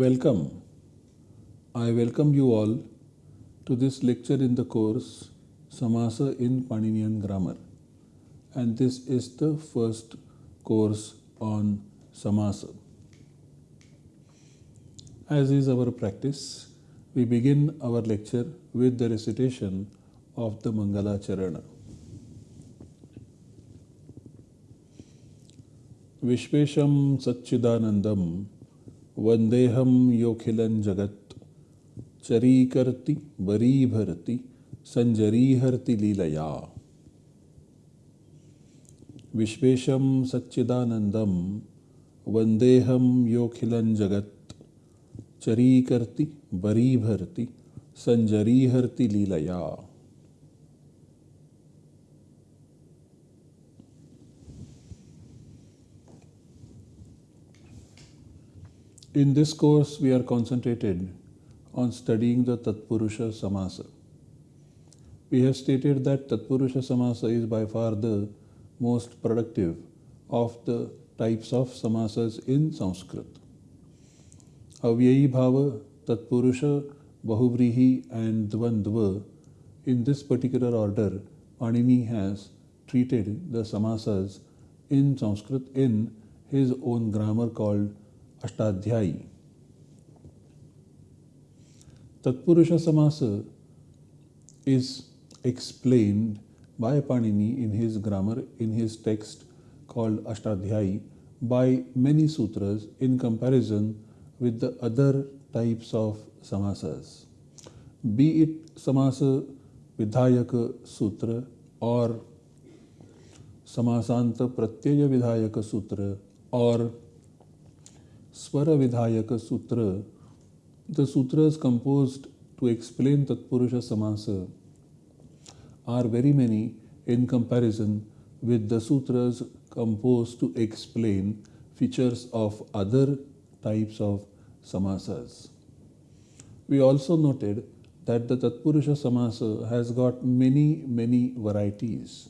Welcome. I welcome you all to this lecture in the course Samasa in Paninian Grammar. And this is the first course on Samasa. As is our practice, we begin our lecture with the recitation of the Mangala Charana. Vishvesham Satchidanandam वंदेहम योखिलन जगत। चरी करती बरी भरती संजरी हरती लीलया। विश्वेशम सच्चिदानंदम वंदेहम योखिलन जगत। चरी करती बरी भरती संजरी हरती लीलया। In this course, we are concentrated on studying the Tatpurusha Samasa. We have stated that Tatpurusha Samasa is by far the most productive of the types of samasas in Sanskrit. Avyayi Bhava, Tatpurusha, Bahuvrihi and Dvandva, in this particular order, Panini has treated the samasas in Sanskrit in his own grammar called Ashtadhyayi. Tatpurusha samasa is explained by Panini in his grammar in his text called Ashtadhyayi by many sutras in comparison with the other types of samasa be it samasa vidhayak sutra और समासांत प्रत्यय विधायक सूत्र और Swara Vidhayaka Sutra, the sutras composed to explain Tatpurusha Samasa are very many in comparison with the sutras composed to explain features of other types of samasas. We also noted that the Tatpurusha Samasa has got many, many varieties.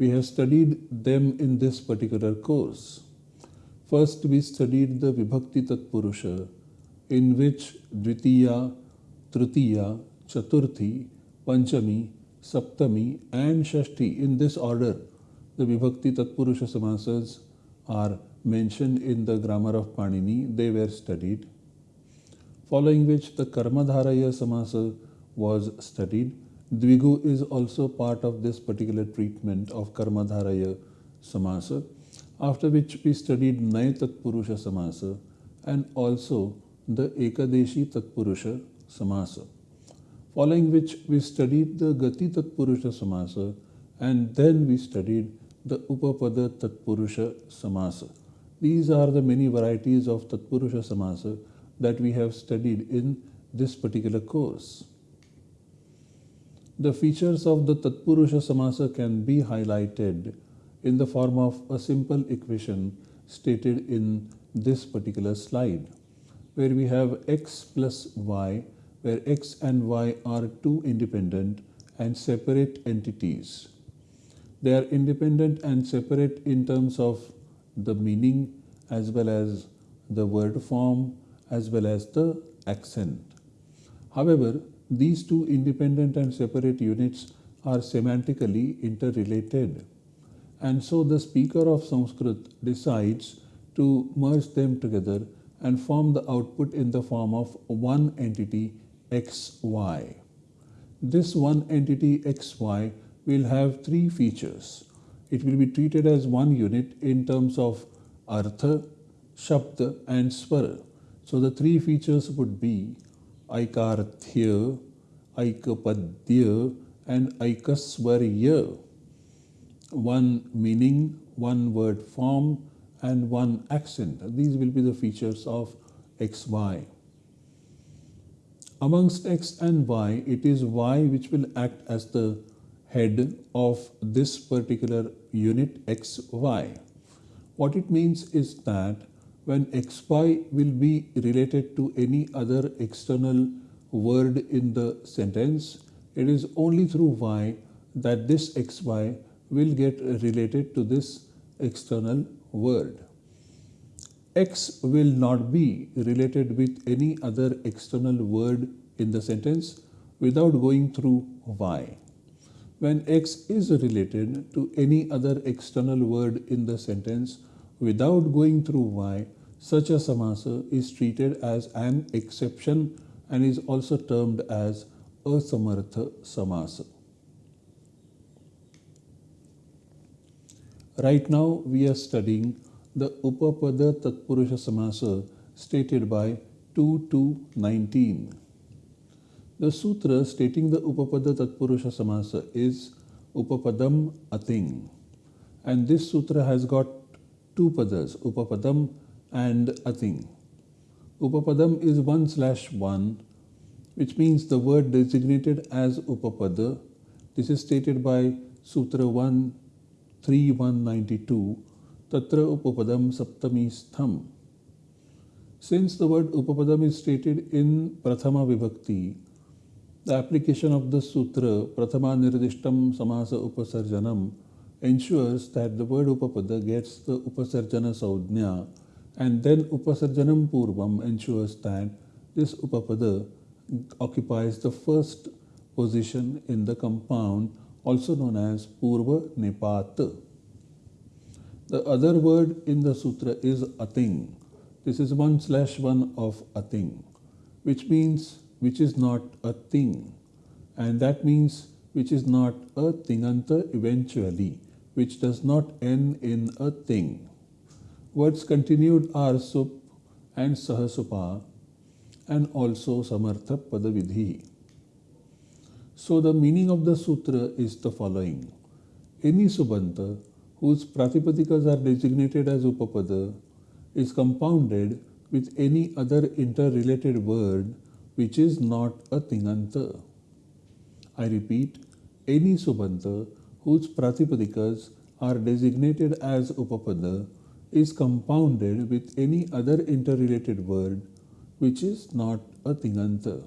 We have studied them in this particular course. First, we studied the Vibhakti Tatpurusha, in which Dvitiya, Tritiya, Chaturthi, Panchami, Saptami, and Shashti, in this order, the Vibhakti Tatpurusha Samasas are mentioned in the grammar of Panini. They were studied. Following which, the Karmadharaya Samasa was studied. Dvigu is also part of this particular treatment of Karmadharaya Samasa after which we studied Naya Tatpurusha Samasa and also the Ekadeshi Tatpurusha Samasa. Following which we studied the Gati Tatpurusha Samasa and then we studied the Upapada Tatpurusha Samasa. These are the many varieties of Tatpurusha Samasa that we have studied in this particular course. The features of the Tatpurusha Samasa can be highlighted in the form of a simple equation stated in this particular slide where we have x plus y where x and y are two independent and separate entities. They are independent and separate in terms of the meaning as well as the word form as well as the accent. However, these two independent and separate units are semantically interrelated and so the speaker of Sanskrit decides to merge them together and form the output in the form of one entity xy. This one entity xy will have three features. It will be treated as one unit in terms of artha, shabda and swara. So the three features would be aikarthya, aikapadya and aikaswarya one meaning, one word form, and one accent. These will be the features of XY. Amongst X and Y, it is Y which will act as the head of this particular unit XY. What it means is that when XY will be related to any other external word in the sentence, it is only through Y that this XY will get related to this external word. X will not be related with any other external word in the sentence without going through Y. When X is related to any other external word in the sentence without going through Y, such a samasa is treated as an exception and is also termed as a samartha samasa. Right now we are studying the Upapada Tatpurusha Samasa stated by 2 to 19. The sutra stating the Upapada Tatpurusha Samasa is Upapadam Ating. And this sutra has got two padas, Upapadam and Ating. Upapadam is 1 slash 1, which means the word designated as Upapada. This is stated by Sutra 1 3192 Tatra Upapadam Saptami Stham. Since the word Upapadam is stated in Prathama Vibhakti, the application of the sutra Prathama Nirdishtam Samasa Upasarjanam ensures that the word Upapada gets the Upasarjana Saudhnya and then Upasarjanam Purvam ensures that this Upapada occupies the first position in the compound also known as Purva Nipat. The other word in the sutra is ating. This is one slash one of ating, which means which is not a ting. And that means which is not a tinganta eventually, which does not end in a ting. Words continued are sup and sahasupa and also samartha padavidhi. So the meaning of the sutra is the following. Any subanta whose pratipadikas are designated as upapada is compounded with any other interrelated word which is not a tinganta. I repeat, any subanta whose pratipadikas are designated as upapada is compounded with any other interrelated word which is not a tinganta.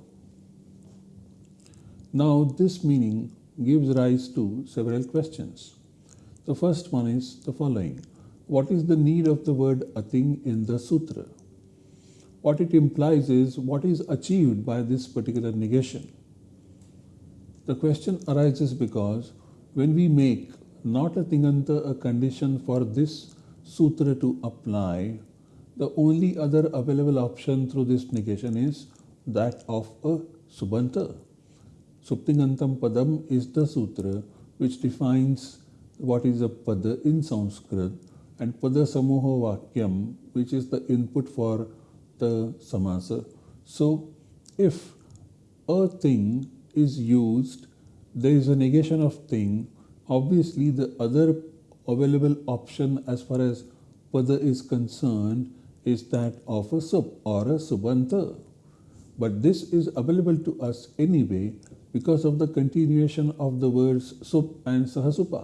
Now this meaning gives rise to several questions. The first one is the following. What is the need of the word ating in the sutra? What it implies is what is achieved by this particular negation. The question arises because when we make not a tinganta a condition for this sutra to apply, the only other available option through this negation is that of a subanta. Suptingantam padam is the sutra which defines what is a pada in Sanskrit and pada samoho vakyam which is the input for the samasa. So if a ting is used, there is a negation of ting, obviously the other available option as far as pada is concerned is that of a sub or a subanta. But this is available to us anyway because of the continuation of the words sup and sahasupa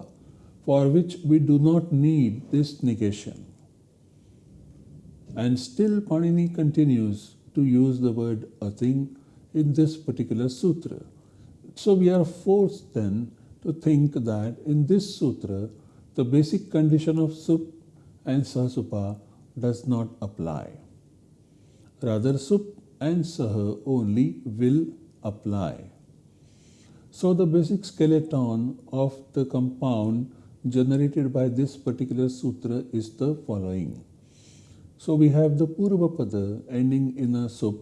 for which we do not need this negation. And still Panini continues to use the word ating in this particular sutra. So we are forced then to think that in this sutra, the basic condition of sup and sahasupa does not apply. Rather, sup and sah only will apply. So the basic skeleton of the compound generated by this particular sutra is the following. So we have the Purvapada ending in a sup.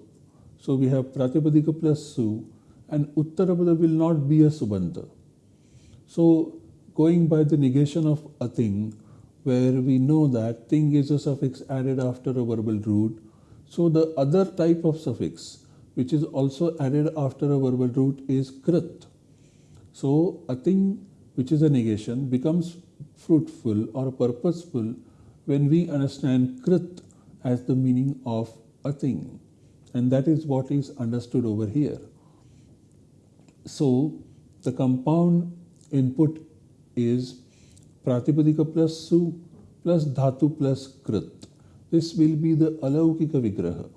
So we have Pratipadika plus su and Uttarapada will not be a subanta. So going by the negation of a ting where we know that ting is a suffix added after a verbal root. So the other type of suffix which is also added after a verbal root is krit. So a ting which is a negation, becomes fruitful or purposeful when we understand krit as the meaning of a ting. And that is what is understood over here. So the compound input is Pratipadika plus Su plus Dhatu plus Krit. This will be the Alaukika Vigraha.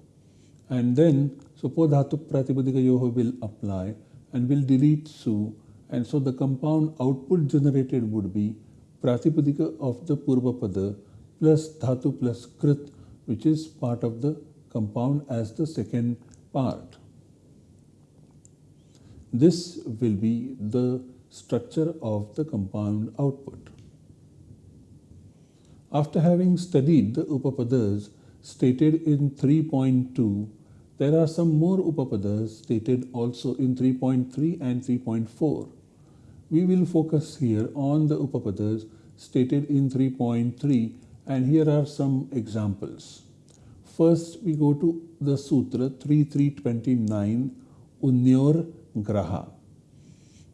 And then Supo Dhatu Pratipadika Yoho will apply and will delete Su and so the compound output generated would be Pratipadika of the Purva Pada plus Dhatu plus Krit which is part of the compound as the second part. This will be the structure of the compound output. After having studied the Upapadas stated in 3.2, there are some more Upapadas stated also in 3.3 and 3.4. We will focus here on the Upapadas stated in 3.3 and here are some examples. First we go to the Sutra 3329 Unyor Graha.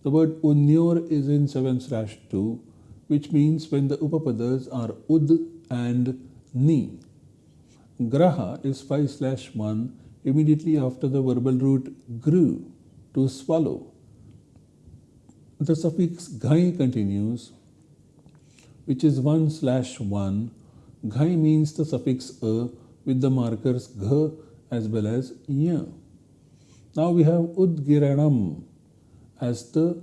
The word Unyor is in 7 slash 2 which means when the Upapadas are Ud and Ni. Graha is 5 slash 1 immediately after the verbal root gru to swallow. The suffix ghai continues which is 1 slash 1. Ghai means the suffix a with the markers gh as well as ya. Now we have Udgiranam as the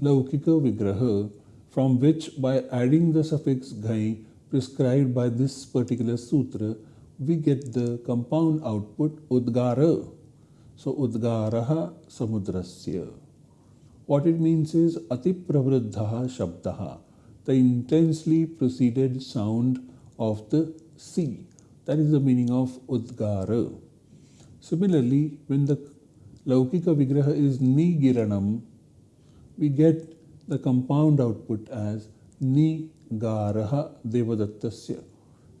Laukika Vigraha from which by adding the suffix ghai prescribed by this particular sutra, we get the compound output Udgara. So Udgaraha Samudrasya. What it means is Ati Pravruddhaha Shabdaha, the intensely proceeded sound of the sea. That is the meaning of Udgara. Similarly, when the Laukika Vigraha is Nigiranam, we get the compound output as Nigaraha Devadattasya.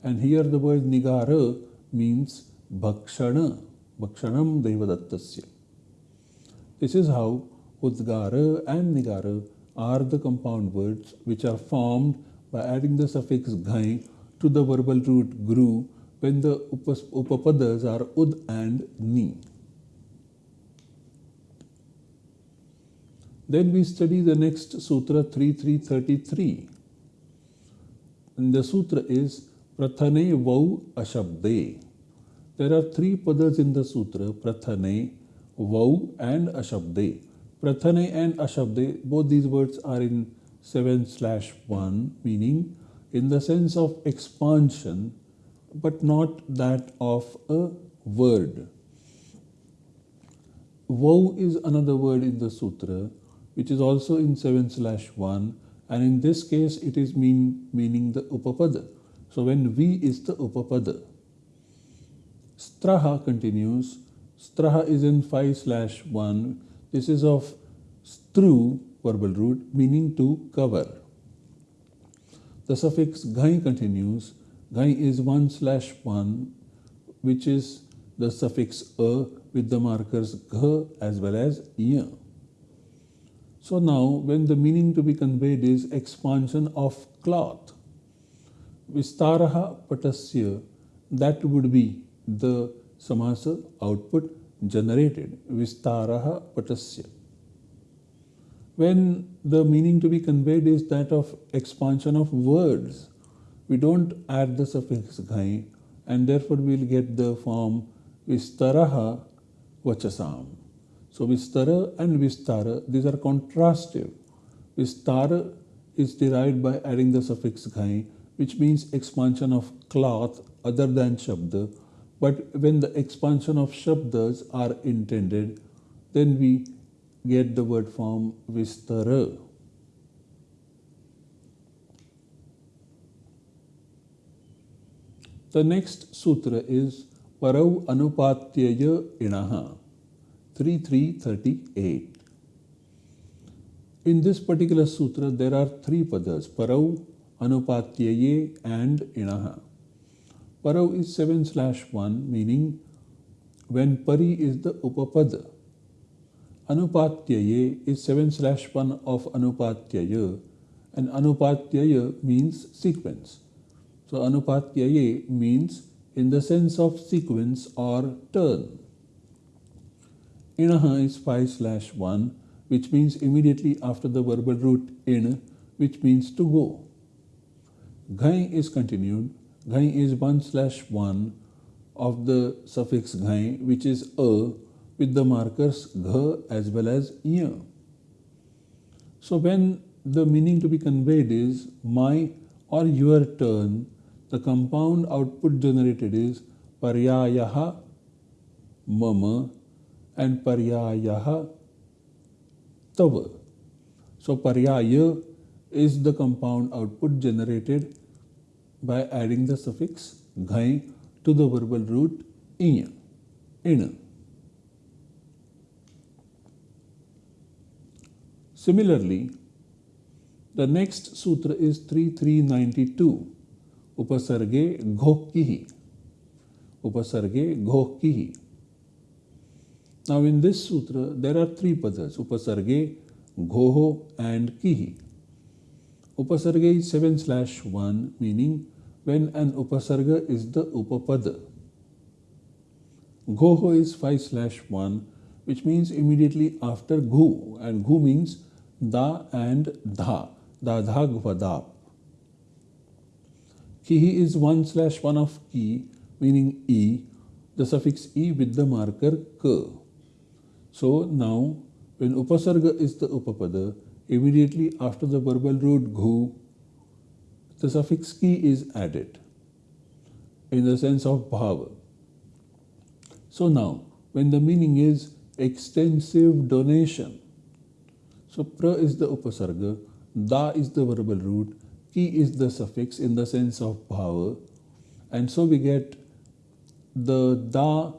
And here the word Nigara means Bhakshana, Bhakshanam Devadattasya. This is how Udgara and Nigara are the compound words which are formed by adding the suffix ghai to the verbal root gru when the upapadas are ud and ni. Then we study the next sutra 3333. And the sutra is Prathane Vau Ashabde. There are three padas in the sutra Prathane, Vau and Ashabde. Prathane and Ashabde, both these words are in 7 slash 1, meaning in the sense of expansion, but not that of a word. Vau is another word in the sutra which is also in 7 slash 1 and in this case it is mean, meaning the upapada. So when V is the upapada. Straha continues. Straha is in 5 slash 1. This is of stru verbal root meaning to cover. The suffix ghai continues. Ghai is 1 slash 1 which is the suffix a with the markers gh as well as ya. So now when the meaning to be conveyed is expansion of cloth, Vistaraha Patasya, that would be the samasa output generated, Vistaraha Patasya. When the meaning to be conveyed is that of expansion of words, we don't add the suffix ghai and therefore we'll get the form Vistaraha Vachasam. So Vistara and Vistara, these are contrastive. Vistara is derived by adding the suffix ghai, which means expansion of cloth other than shabda. But when the expansion of shabdas are intended, then we get the word form Vistara. The next sutra is Parau Anupatyaya Inaha. 3338. In this particular sutra, there are three padas, Parau, Anupatyaye and Inaha. Parau is 7 slash 1, meaning when Pari is the Upapada. Anupatyaye is 7 slash 1 of Anupatyaya and Anupatyaya means sequence. So Anupatyaye means in the sense of sequence or turn. Inaha is 5 slash 1, which means immediately after the verbal root in, which means to go. Ghai is continued. Ghai is 1 slash 1 of the suffix ghai, which is a, with the markers gh as well as ya. So when the meaning to be conveyed is my or your turn, the compound output generated is paryayaha mama and paryayaha tava. So paryaya is the compound output generated by adding the suffix ghai to the verbal root inya, ina. Similarly, the next sutra is 3392, Upasarge Ghokkihi. Upasarge Ghokkihi. Now in this sutra, there are three padas, Upasarge, Ghoho and Kihi. Upasarga is 7 slash 1, meaning when an upasarga is the upapada. Ghoho is 5 slash 1, which means immediately after ghu, and ghu means da and dha, da dha gvadap. Kihi is 1 slash 1 of ki, meaning e, the suffix e with the marker k. So now, when upasarga is the upapada, immediately after the verbal root ghu, the suffix ki is added in the sense of bhava. So now, when the meaning is extensive donation, so pra is the upasarga, da is the verbal root, ki is the suffix in the sense of bhava, and so we get the da,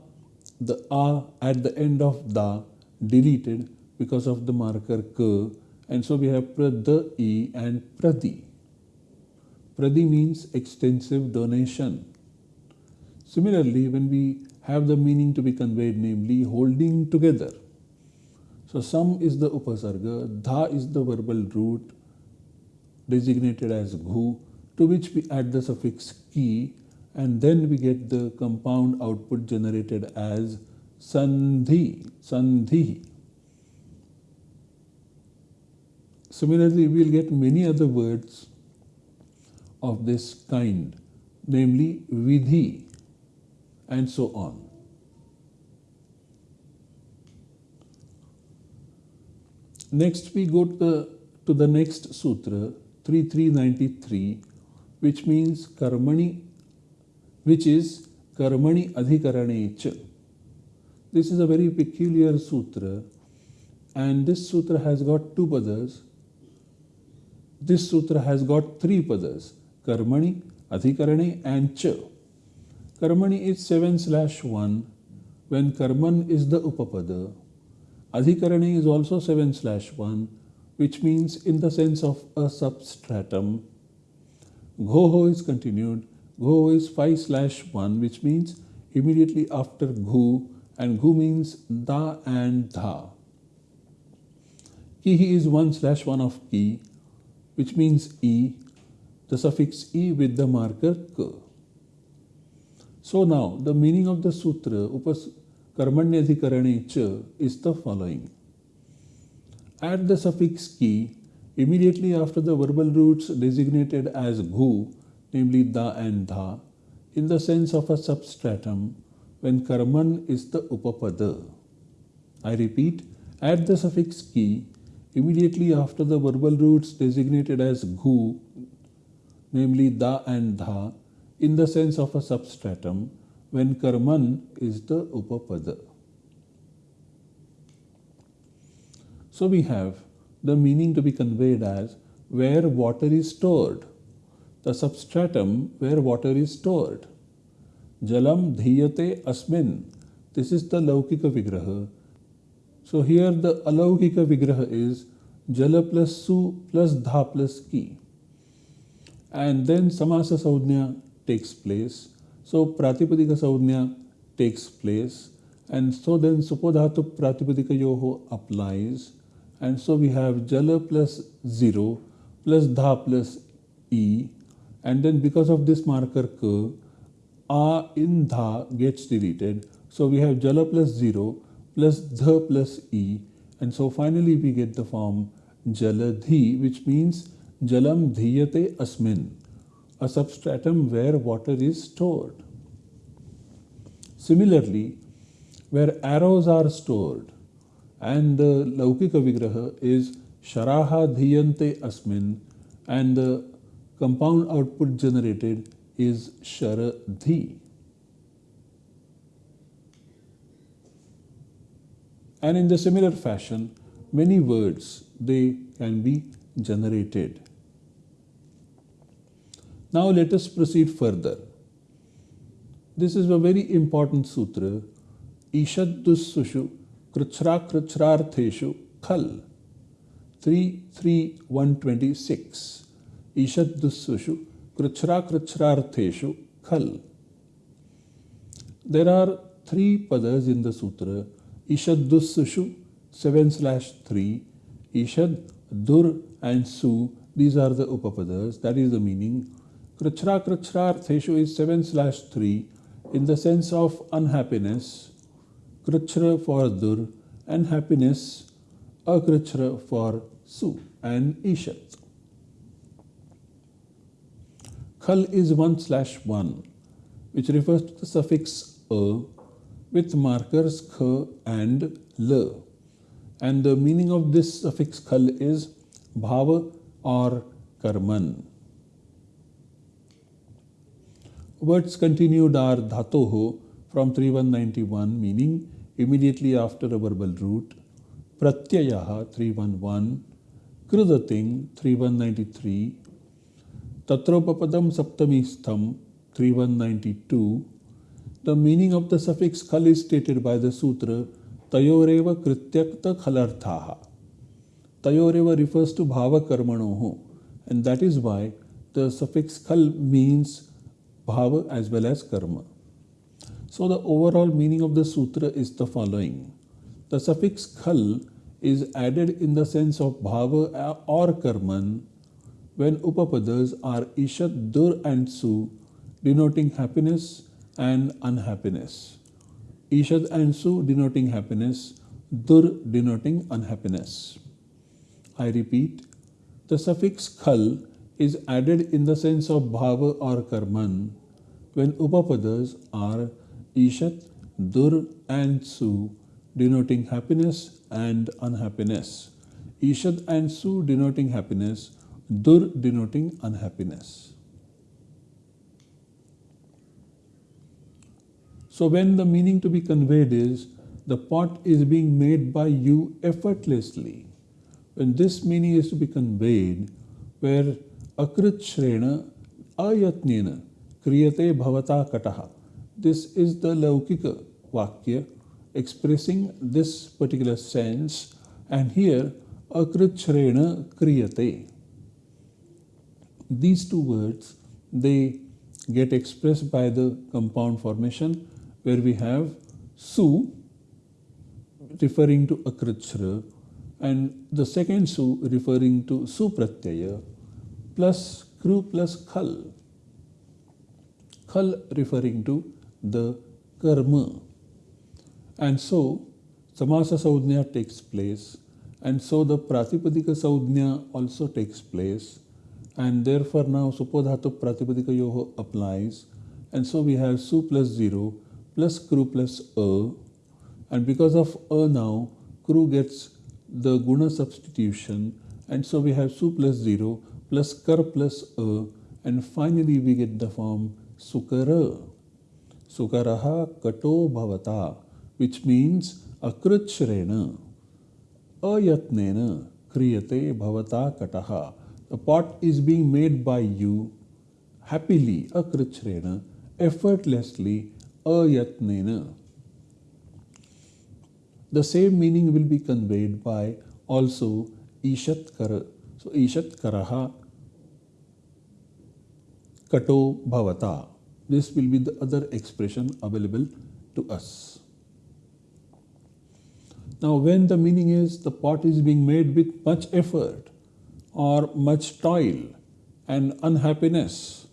the a at the end of da deleted because of the marker k, and so we have prada e and pradi. Pradi means extensive donation. Similarly, when we have the meaning to be conveyed, namely holding together. So sam is the upasarga, dha is the verbal root designated as ghu, to which we add the suffix ki, and then we get the compound output generated as sandhi, sandhi. Similarly, we will get many other words of this kind, namely vidhi, and so on. Next, we go to the, to the next sutra, 3393, which means karmani, which is karmani adhikarane cha. This is a very peculiar sutra, and this sutra has got two padas. This sutra has got three padas Karmani, Adhikarane and Cha. Karmani is 7 slash 1 when Karman is the Upapada. Adhikarane is also 7 slash 1 which means in the sense of a substratum. Ghoho is continued. Ghoho is 5 slash 1 which means immediately after Ghu and Ghu means Da and Dha. Kihi is 1 slash 1 of Ki which means E the suffix e with the marker k. So now the meaning of the sutra upas karmanyadhikarane cha is the following. Add the suffix ki immediately after the verbal roots designated as ghu, namely da and dha, in the sense of a substratum when karman is the upapada. I repeat, add the suffix ki immediately after the verbal roots designated as ghu, namely da and dha, in the sense of a substratum when karman is the upapada. So we have the meaning to be conveyed as where water is stored, the substratum where water is stored. Jalam dhiyate asmin. This is the Laukika Vigraha. So here the Alaukika Vigraha is Jala plus Su plus Dha plus Ki. And then samasa saudhnya takes place. So pratipadika saudhnya takes place. And so then supodhatu pratipadika yoho applies. And so we have jala plus 0 plus dha plus e. And then because of this marker k a in dha gets deleted. So we have jala plus 0 plus dha plus e and so finally we get the form jaladhi which means Jalam dhiyate asmin, a substratum where water is stored. Similarly, where arrows are stored, and the Laukika Vigraha is Sharaha dhiyante asmin, and the compound output generated is Sharadhi. And in the similar fashion, many words they can be generated. Now let us proceed further. This is a very important sutra. Ishadussushu Krichra Krichrartheshu Khal 33126. Ishadussushu Krichra Krichrartheshu Khal. There are three padas in the sutra Ishadussushu 7 slash 3, Ishad, Dur and Su, these are the Upapadas, that is the meaning. Krichra Krichra is 7 slash 3 in the sense of unhappiness, Krichra for Dur and happiness, Akrichra for Su and Ishad. Khal is 1 slash 1, which refers to the suffix a with markers kh and l. And the meaning of this suffix khal is bhava or karman. Words continued are dhatoho from 3191 meaning immediately after a verbal root, pratyayaha 311, kridating 3193, tatropapadam saptami stham 3192, the meaning of the suffix khal is stated by the sutra Tayoreva Krityakta Khalarthaha. Tayoreva refers to Bhava Karmanoho, and that is why the suffix khal means Bhava as well as Karma. So, the overall meaning of the sutra is the following The suffix khal is added in the sense of Bhava or Karman when Upapadas are Ishat, Dur, and Su, denoting happiness and unhappiness. Ishad and Su denoting happiness, Dur denoting unhappiness. I repeat, the suffix khal is added in the sense of bhava or karman when upapadas are Ishat, Dur and Su denoting happiness and unhappiness. Ishad and Su denoting happiness, Dur denoting unhappiness. So, when the meaning to be conveyed is the pot is being made by you effortlessly, when this meaning is to be conveyed, where akrichrena ayatnena kriyate bhavata kataha, this is the laukika vakya expressing this particular sense, and here akrichrena kriyate. These two words they get expressed by the compound formation where we have su referring to akrachra and the second su referring to supratyaya plus kru plus khal. Khal referring to the karma. And so samasa saudhnya takes place and so the pratipadika saudhnya also takes place and therefore now supodhatu pratipadika yoho applies and so we have su plus 0 plus kru plus a and because of a now kru gets the guna substitution and so we have su plus 0 plus kar plus a and finally we get the form sukara. Sukaraha kato bhavata which means akrachrena ayatnena kriyate bhavata kataha. The pot is being made by you happily akrachrena effortlessly ayatnena. The same meaning will be conveyed by also ishat kara. So ishat karaha kato bhavata. This will be the other expression available to us. Now, when the meaning is the pot is being made with much effort or much toil and unhappiness,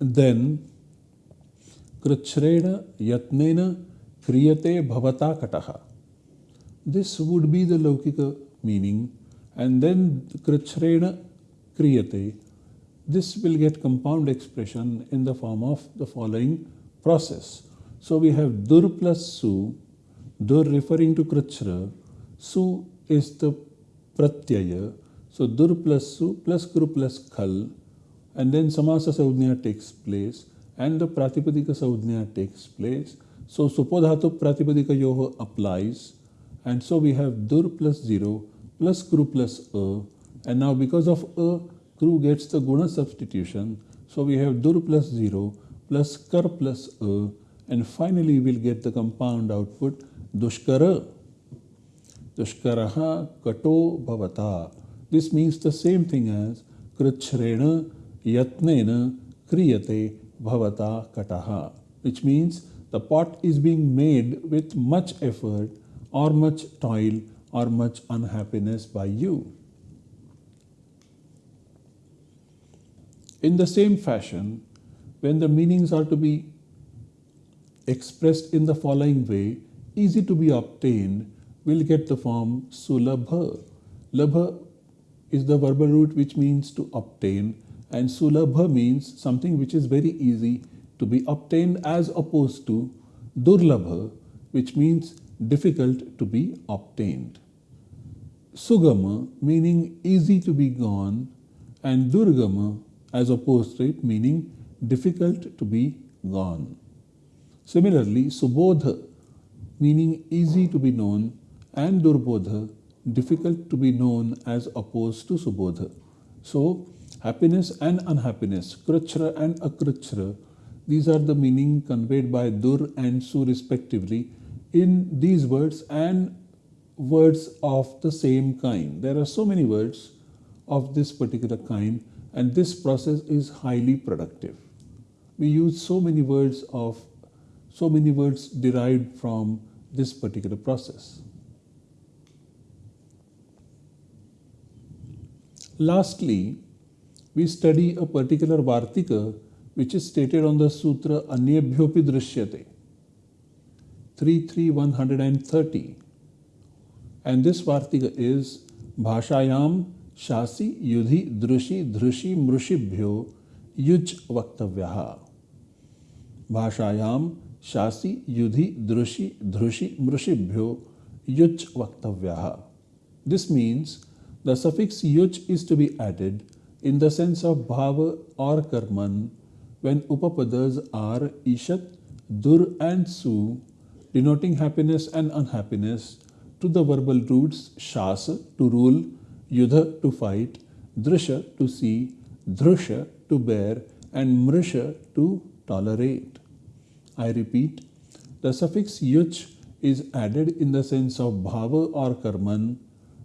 then कृच्छ्रेण यत्नेन क्रियते भवता कटः this would be the laukika meaning and then krichrena kriyate this will get compound expression in the form of the following process so we have dur plus su dur referring to krichra su is the pratyaya so dur plus su plus kru plus khal and then samasa saudhnya takes place and the pratipadika saudhnya takes place. So supodhatu pratipadika yoho applies and so we have dur plus 0 plus kru plus a and now because of a kru gets the guna substitution so we have dur plus 0 plus kar plus a and finally we'll get the compound output dushkara. Dushkaraha kato bhavata. This means the same thing as krichrena yatnena kriyate bhavata kataha, which means the pot is being made with much effort or much toil or much unhappiness by you. In the same fashion, when the meanings are to be expressed in the following way, easy to be obtained, we'll get the form sulabha. Labha is the verbal root which means to obtain and sulabha means something which is very easy to be obtained as opposed to durlabha which means difficult to be obtained. Sugama meaning easy to be gone and durgama as opposed to it meaning difficult to be gone. Similarly, Subodha, meaning easy to be known, and Durbodha, difficult to be known as opposed to Subodha. So, happiness and unhappiness, Kruchra and Akruchra, these are the meaning conveyed by Dur and Su respectively in these words and words of the same kind. There are so many words of this particular kind and this process is highly productive. We use so many words of so many words derived from this particular process. Lastly, we study a particular Vartika which is stated on the Sutra Anyebhyopi Drishyate 33130. And this Vartika is Bhashayam Shasi Yudhi Drushi Drushi Mrushibhyo Yuj Vaktavyaha. Bhashayam Shasi Yudhi Drushi Drushi Mrushibhyo Yuj Vaktavyaha. This means the suffix yuj is to be added in the sense of bhava or karman when upapadas are ishat, dur and su denoting happiness and unhappiness to the verbal roots shasa to rule, yudha to fight, drisha to see, drusha to bear and mrisha to tolerate. I repeat, the suffix yuch is added in the sense of bhava or karman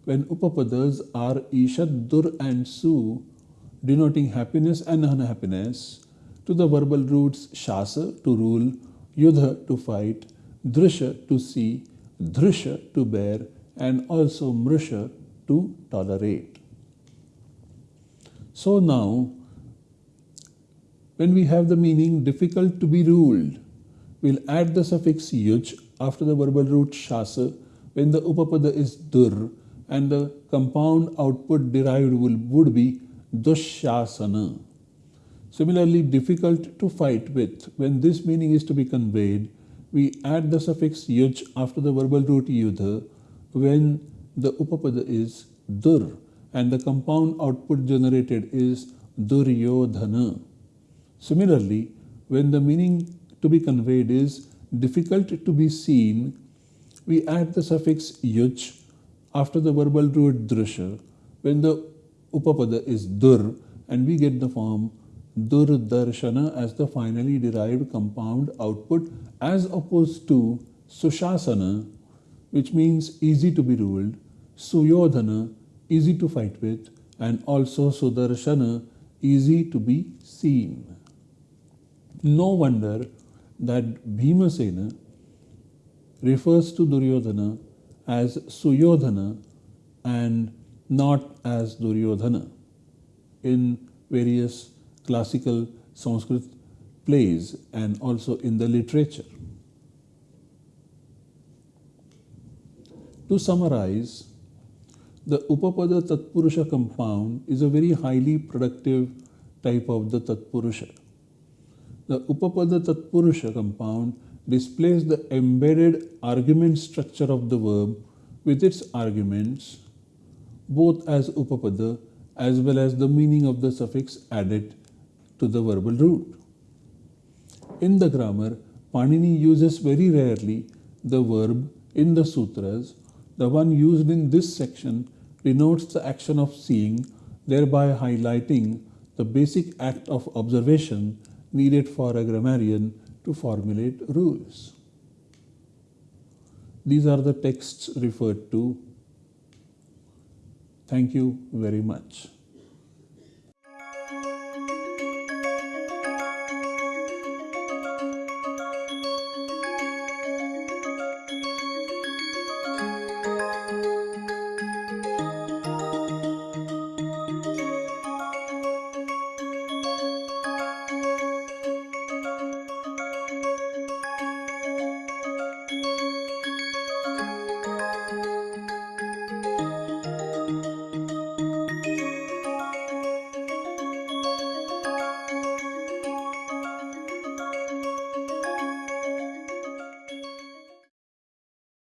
when upapadas are ishad, dur and su denoting happiness and unhappiness to the verbal roots shasa to rule, yudha to fight, drisha to see, drisha to bear and also mrisha to tolerate. So now, when we have the meaning difficult to be ruled, we'll add the suffix yuj after the verbal root shasa when the upapada is dur and the compound output derived will, would be dushasana. Similarly, difficult to fight with, when this meaning is to be conveyed, we add the suffix yuj after the verbal root yudha when the upapada is dur and the compound output generated is duryodhana. Similarly, when the meaning to be conveyed is difficult to be seen, we add the suffix yuj after the verbal root drusha when the upapada is dur and we get the form dur darshana as the finally derived compound output as opposed to sushasana which means easy to be ruled, suyodhana easy to fight with and also sudarshana easy to be seen. No wonder that Bhimasena refers to Duryodhana as Suyodhana and not as Duryodhana in various classical Sanskrit plays and also in the literature. To summarize, the Upapada Tatpurusha compound is a very highly productive type of the Tatpurusha. The Upapada Tatpurusha compound displays the embedded argument structure of the verb with its arguments, both as Upapada as well as the meaning of the suffix added to the verbal root. In the grammar, Panini uses very rarely the verb in the sutras. The one used in this section denotes the action of seeing, thereby highlighting the basic act of observation needed for a grammarian to formulate rules. These are the texts referred to. Thank you very much.